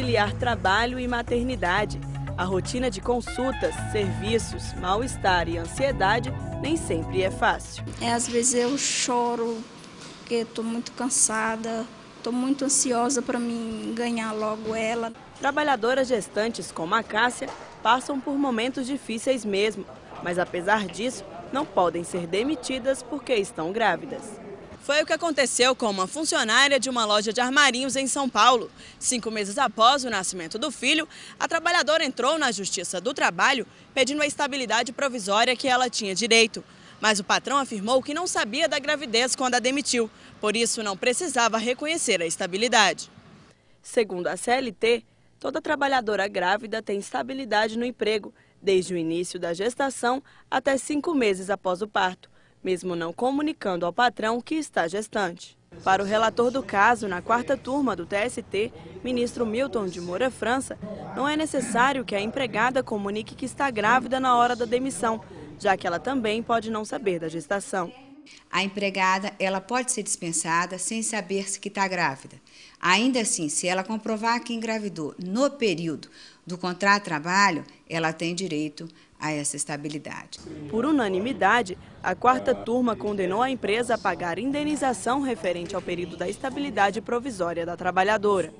conciliar trabalho e maternidade. A rotina de consultas, serviços, mal-estar e ansiedade nem sempre é fácil. É, às vezes eu choro porque estou muito cansada, estou muito ansiosa para mim ganhar logo ela. Trabalhadoras gestantes como a Cássia passam por momentos difíceis mesmo, mas apesar disso, não podem ser demitidas porque estão grávidas. Foi o que aconteceu com uma funcionária de uma loja de armarinhos em São Paulo. Cinco meses após o nascimento do filho, a trabalhadora entrou na Justiça do Trabalho pedindo a estabilidade provisória que ela tinha direito. Mas o patrão afirmou que não sabia da gravidez quando a demitiu, por isso não precisava reconhecer a estabilidade. Segundo a CLT, toda trabalhadora grávida tem estabilidade no emprego, desde o início da gestação até cinco meses após o parto mesmo não comunicando ao patrão que está gestante. Para o relator do caso, na quarta turma do TST, ministro Milton de Moura França, não é necessário que a empregada comunique que está grávida na hora da demissão, já que ela também pode não saber da gestação. A empregada ela pode ser dispensada sem saber se que está grávida. Ainda assim, se ela comprovar que engravidou no período do contrato de trabalho, ela tem direito a essa estabilidade. Por unanimidade, a quarta turma condenou a empresa a pagar indenização referente ao período da estabilidade provisória da trabalhadora.